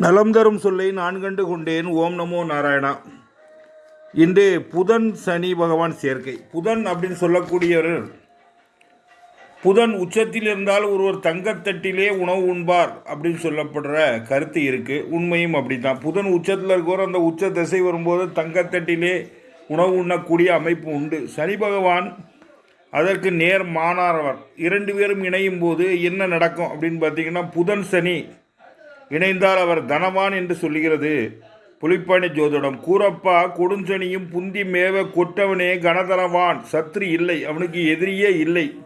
நலம் தரும் சொல்லை நான் கண்டு கொண்டேன். ஓம் நமோ நாராயணா. இன்று புதன் சனி பகவான் சேர்க்கை. புதன் அப்படின்னு சொல்லக்கூடியவர் புதன் உச்சத்தில் இருந்தால் ஒருவர் தங்கத்தட்டிலே உணவு உண்பார் அப்படின்னு சொல்லப்படுற கருத்து இருக்குது உண்மையும் அப்படி தான் புதன் உச்சத்தில் இருக்கிற அந்த உச்ச திசை வரும்போது தங்கத்தட்டிலே உணவு உண்ணக்கூடிய அமைப்பு உண்டு. சனி பகவான் அதற்கு நேர் மாணாரவர் இரண்டு பேரும் இணையும் போது என்ன நடக்கும் அப்படின்னு பார்த்தீங்கன்னா புதன் சனி இணைந்தால் அவர் தனவான் என்று சொல்லுகிறது. புலிப்பாணி ஜோதிடம் கூறப்பா கொடுஞ்சனியும் புந்தி மேவ கொட்டவனே கனதரவான் சத்ரு இல்லை அவனுக்கு எதிரியே இல்லை.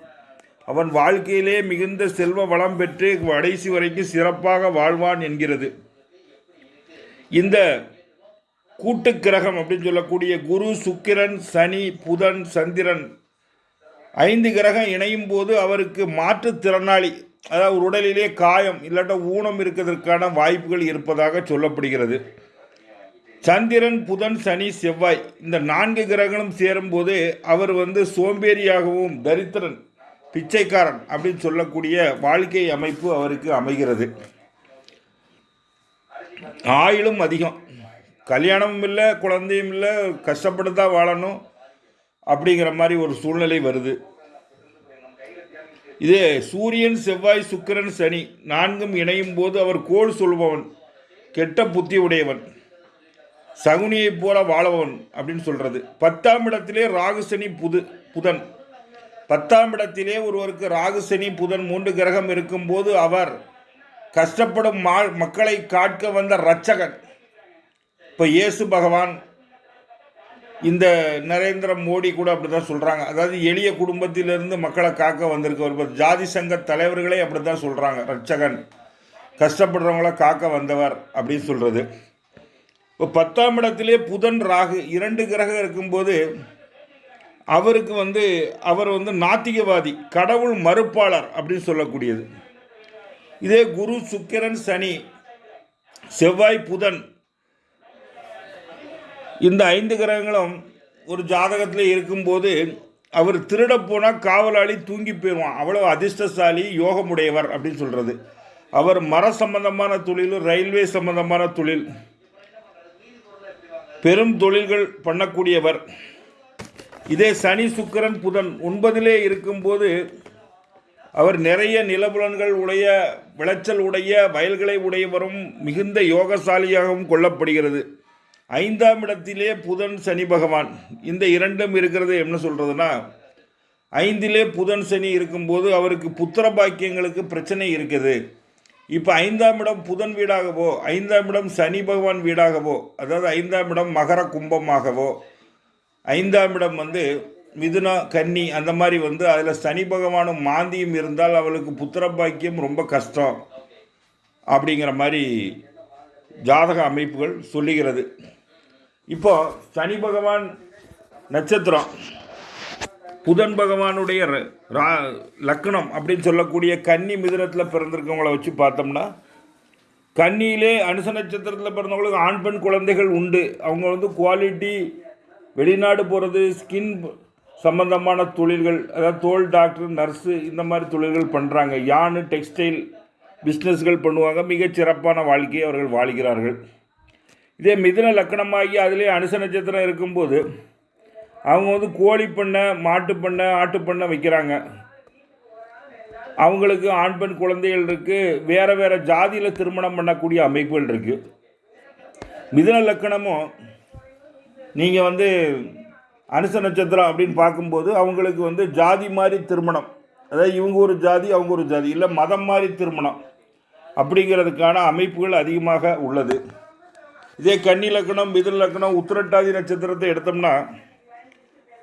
அவன் வாழ்க்கையிலே மிகுந்த செல்வ வளம் பெற்று கடைசி வரைக்கும் சிறப்பாக வாழ்வான் என்கிறது. இந்த கூட்டு கிரகம் அப்படின்னு சொல்லக்கூடிய குரு சுக்கிரன் சனி புதன் சந்திரன் ஐந்து கிரகம் இணையும் போது அவருக்கு மாற்றுத்திறனாளி அதாவது உடலிலே காயம் இல்லாட்ட ஊனம் இருக்கிறதுக்கான வாய்ப்புகள் இருப்பதாக சொல்லப்படுகிறது. சந்திரன் புதன் சனி செவ்வாய் இந்த நான்கு கிரகங்களும் சேரும்போது அவர் வந்து சோம்பேறியாகவும் தரித்திரன் பிச்சைக்காரன் அப்படின்னு சொல்லக்கூடிய வாழ்க்கை அமைப்பு அவருக்கு அமைகிறது. ஆயுளும் அதிகம். கல்யாணமும் இல்லை குழந்தையும் இல்லை கஷ்டப்பட்டு தான் வாழணும் அப்படிங்கிற மாதிரி ஒரு சூழ்நிலை வருது. இது சூரியன் செவ்வாய் சுக்கிரன் சனி நான்கும் இணையும் போது அவர் கோல் சொல்பவன் கெட்ட புத்தி உடையவன் சகுனியைப் போல வாழவன் அப்படின்னு சொல்கிறது பத்தாம் இடத்திலே ராகு சனி புது புதன். பத்தாம் இடத்திலே ஒருவருக்கு ராகு சனி புதன் மூன்று கிரகம் இருக்கும்போது அவர் கஷ்டப்படும் மா மக்களை காட்க வந்த ரட்சகன் இப்போ இயேசு பகவான் இந்த நரேந்திர மோடி கூட அப்படி தான் சொல்கிறாங்க அதாவது எளிய குடும்பத்திலிருந்து மக்களை காக்க வந்திருக்க ஒரு ஜாதி சங்க தலைவர்களே அப்படி தான் சொல்கிறாங்க ரட்சகன். கஷ்டப்படுறவங்கள காக்க வந்தவர் அப்படின்னு சொல்கிறது இப்போ பத்தாம் இடத்திலே புதன் ராகு இரண்டு கிரகம் இருக்கும்போது அவருக்கு வந்து அவர் வந்து நாத்திகவாதி கடவுள் மறுப்பாளர் அப்படின்னு சொல்லக்கூடியது. இதே குரு சுக்கிரன் சனி செவ்வாய் புதன் இந்த ஐந்து கிரகங்களும் ஒரு ஜாதகத்தில் இருக்கும்போது அவர் திருட போனால் காவலாளி தூங்கி போயிடுவான் அவ்வளோ அதிர்ஷ்டசாலி யோகமுடையவர் அப்படின்னு சொல்கிறது அவர் மர சம்பந்தமான தொழில் ரயில்வே சம்பந்தமான தொழில் பெரும் தொழில்கள் பண்ணக்கூடியவர். இதே சனி சுக்கிரன் புதன் ஒன்பதிலே இருக்கும்போது அவர் நிறைய நிலபுலன்கள் உடைய விளைச்சல் உடைய வயல்களை உடையவரும் மிகுந்த யோகசாலியாகவும் கொள்ளப்படுகிறது. ஐந்தாம் இடத்திலே புதன் சனி பகவான். இந்த இரண்டும் இருக்கிறது என்ன சொல்கிறதுனா ஐந்திலே புதன் சனி இருக்கும்போது அவருக்கு புத்திர பாக்கியங்களுக்கு பிரச்சனை இருக்குது. இப்போ ஐந்தாம் இடம் புதன் வீடாகவோ ஐந்தாம் இடம் சனி பகவான் வீடாகவோ அதாவது ஐந்தாம் இடம் மகர கும்பமாகவோ ஐந்தாம் இடம் வந்து மிதுனா கன்னி அந்த மாதிரி வந்து அதில் சனி பகவானும் மாந்தியும் இருந்தால் அவளுக்கு புத்திர பாக்கியம் ரொம்ப கஷ்டம். அப்படிங்கிற மாதிரி ஜாதக அமைப்புகள் சொல்லுகிறது. இப்போ சனி பகவான் நட்சத்திரம் புதன் பகவானுடைய ர- ரா- லக்னம் அப்படின்னு சொல்லக்கூடிய கன்னி மிதுனத்தில் பிறந்திருக்கவங்கள வச்சு பார்த்தோம்னா கன்னியிலே அனுச நட்சத்திரத்தில் பிறந்தவங்களுக்கு ஆண் பெண் குழந்தைகள் உண்டு. அவங்க வந்து குவாலிட்டி வெளிநாடு போகிறது ஸ்கின் சம்பந்தமான தொழில்கள் அதாவது தோல் டாக்டர் நர்ஸு இந்த மாதிரி தொழில்கள் பண்ணுறாங்க யானு டெக்ஸ்டைல் பிஸ்னஸ்கள் பண்ணுவாங்க. மிகச் சிறப்பான வாழ்க்கையை அவர்கள் வாழ்கிறார்கள். இதே மிதுன லக்கணமாகி அதிலே அனுச நட்சத்திரம் இருக்கும்போது அவங்க வந்து கோழி பண்ணை மாட்டு பண்ணை ஆட்டு பண்ணை வைக்கிறாங்க. அவங்களுக்கு ஆண் பெண் குழந்தைகள் இருக்குது வேறு வேறு ஜாதியில் திருமணம் பண்ணக்கூடிய அமைப்புகள் இருக்குது மிதுன லக்கணமும் நீங்கள் வந்து அனுச நட்சத்திரம் அப்படின்னு பார்க்கும்போது அவங்களுக்கு வந்து ஜாதி மாதிரி திருமணம். அதாவது இவங்க ஒரு ஜாதி அவங்க ஒரு ஜாதி. இல்லை மதம் மாதிரி திருமணம் அப்படிங்கிறதுக்கான அமைப்புகள் அதிகமாக உள்ளது. இதே கன்னி லக்கணம் மிதுன லக்கணம் உத்திரட்டாதி நட்சத்திரத்தை எடுத்தோம்னா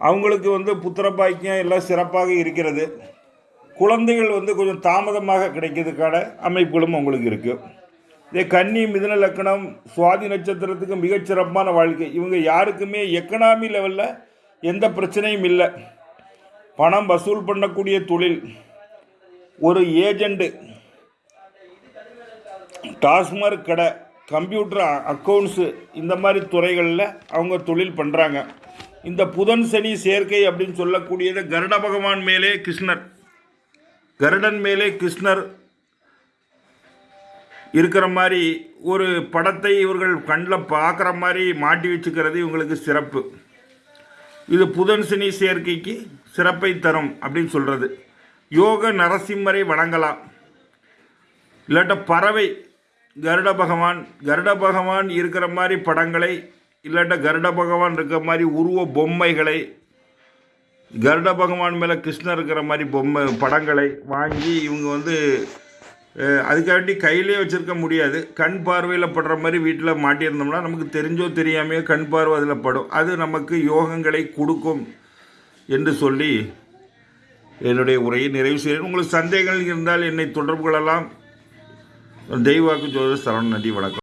அவங்களுக்கு வந்து புத்திர பாக்கியம் எல்லாம் சிறப்பாக இருக்கிறது. குழந்தைகள் வந்து கொஞ்சம் தாமதமாக கிடைக்கிறதுக்கான அமைப்புகளும் அவங்களுக்கு இருக்குது இதே கன்னி மிதுன லக்கணம் சுவாதி நட்சத்திரத்துக்கு மிகச்சிறப்பான வாழ்க்கை. இவங்க யாருக்குமே எக்கனாமி லெவலில் எந்த பிரச்சனையும் இல்லை. பணம் வசூல் பண்ணக்கூடிய தொழில். ஒரு ஏஜெண்ட்டு டாஸ்மார்க் கடை கம்ப்யூட்டர் அக்கௌண்ட்ஸு இந்த மாதிரி துறைகளில் அவங்க தொழில் பண்ணுறாங்க இந்த புதன் சனி சேர்க்கை அப்படின்னு சொல்லக்கூடியது கருட பகவான் மேலே கிருஷ்ணர். கருடன் மேலே கிருஷ்ணர் இருக்கிற மாதிரி ஒரு படத்தை இவர்கள் கண்ணில் பார்க்குற மாதிரி மாட்டி வச்சுக்கிறது இவங்களுக்கு சிறப்பு. இது புதன் சனி சேர்க்கைக்கு சிறப்பை தரும் அப்படின்னு சொல்கிறது யோக நரசிம்மரை வணங்கலாம். இல்லாட்ட பறவை கருட பகவான் கருட பகவான் இருக்கிற மாதிரி படங்களை இல்லாட்ட கருட பகவான் இருக்கிற மாதிரி உருவ பொம்மைகளை கருட பகவான் மேலே கிருஷ்ணர் இருக்கிற மாதிரி பொம்மை படங்களை வாங்கி இவங்க வந்து அஹ், அதுக்காண்டி கையிலே வச்சுருக்க முடியாது. கண் பார்வையில் படுற மாதிரி வீட்டில் மாட்டியிருந்தோம்னா நமக்கு தெரிஞ்சோ தெரியாமையோ கண் பார்வை அதில் படும். அது நமக்கு யோகங்களை கொடுக்கும் என்று சொல்லி என்னுடைய உரையை நிறைவு செய்கிறேன். உங்களுக்கு சந்தேகங்கள் இருந்தால் என்னை தொடர்பு கொள்ளலாம். தெய்வாக்கு ஜோதிட சரவணன் நன்றி வணக்கம்